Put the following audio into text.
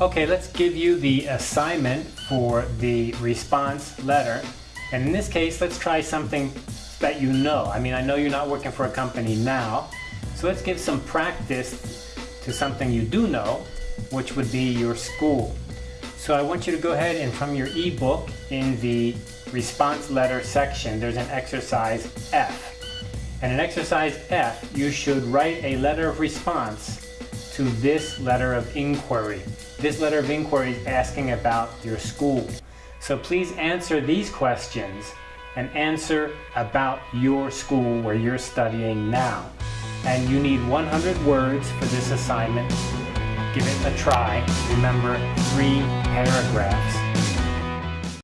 Okay, let's give you the assignment for the response letter. And in this case, let's try something that you know. I mean, I know you're not working for a company now, so let's give some practice to something you do know, which would be your school. So I want you to go ahead and from your ebook in the response letter section, there's an exercise F. And in exercise F, you should write a letter of response to this letter of inquiry. This letter of inquiry is asking about your school. So please answer these questions and answer about your school where you're studying now. And you need 100 words for this assignment. Give it a try. Remember, three paragraphs.